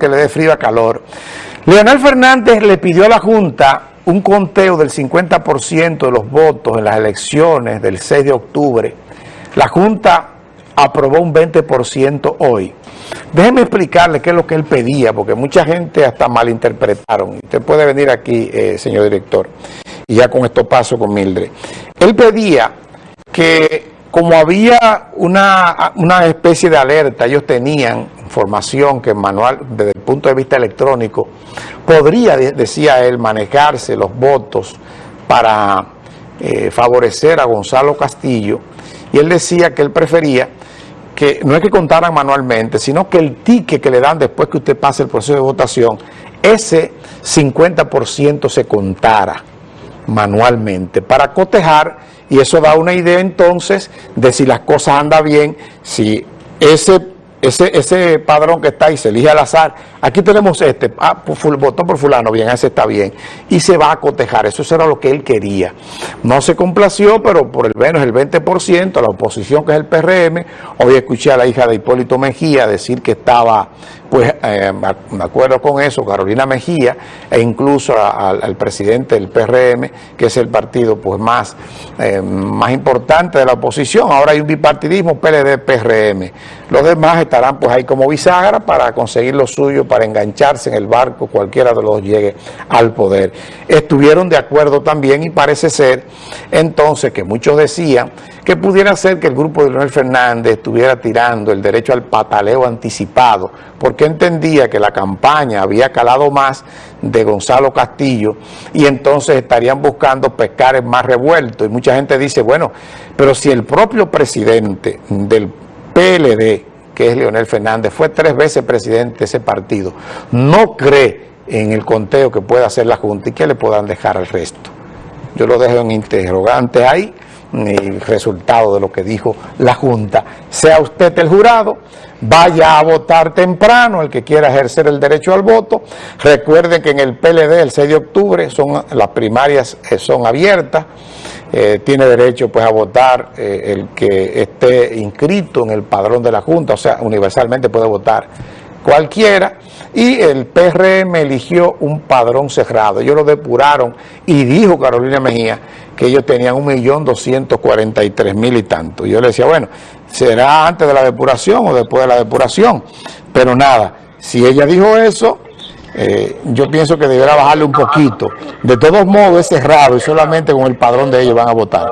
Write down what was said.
que le dé frío a calor. Leonel Fernández le pidió a la Junta un conteo del 50% de los votos en las elecciones del 6 de octubre. La Junta aprobó un 20% hoy. Déjeme explicarle qué es lo que él pedía, porque mucha gente hasta malinterpretaron. Usted puede venir aquí, eh, señor director, y ya con esto paso con Mildred. Él pedía que como había una, una especie de alerta, ellos tenían información que manual, desde el punto de vista electrónico, podría, decía él, manejarse los votos para eh, favorecer a Gonzalo Castillo, y él decía que él prefería que no es que contaran manualmente, sino que el ticket que le dan después que usted pase el proceso de votación, ese 50% se contara manualmente para cotejar y eso da una idea entonces de si las cosas andan bien, si ese ese, ese padrón que está ahí se elige al azar, aquí tenemos este, ah, votó por fulano, bien, ese está bien, y se va a cotejar, eso era lo que él quería. No se complació, pero por el menos el 20%, la oposición que es el PRM, hoy escuché a la hija de Hipólito Mejía decir que estaba, pues, eh, me acuerdo con eso, Carolina Mejía, e incluso al presidente del PRM, que es el partido pues más, eh, más importante de la oposición, ahora hay un bipartidismo PLD-PRM, los demás estarán pues ahí como bisagra para conseguir lo suyo, para engancharse en el barco, cualquiera de los llegue al poder. Estuvieron de acuerdo también y parece ser entonces que muchos decían que pudiera ser que el grupo de Leonel Fernández estuviera tirando el derecho al pataleo anticipado, porque entendía que la campaña había calado más de Gonzalo Castillo y entonces estarían buscando pescar en más revuelto. Y mucha gente dice, bueno, pero si el propio presidente del PLD, que es Leonel Fernández, fue tres veces presidente de ese partido, no cree en el conteo que pueda hacer la Junta y que le puedan dejar al resto. Yo lo dejo en interrogante ahí, el resultado de lo que dijo la Junta. Sea usted el jurado, vaya a votar temprano, el que quiera ejercer el derecho al voto. Recuerden que en el PLD el 6 de octubre son las primarias eh, son abiertas. Eh, tiene derecho pues a votar eh, el que esté inscrito en el padrón de la Junta, o sea, universalmente puede votar cualquiera, y el PRM eligió un padrón cerrado, ellos lo depuraron y dijo Carolina Mejía que ellos tenían un millón doscientos cuarenta y tres mil y tanto. Yo le decía, bueno, será antes de la depuración o después de la depuración, pero nada, si ella dijo eso, eh, yo pienso que deberá bajarle un poquito. De todos modos es cerrado y solamente con el padrón de ellos van a votar.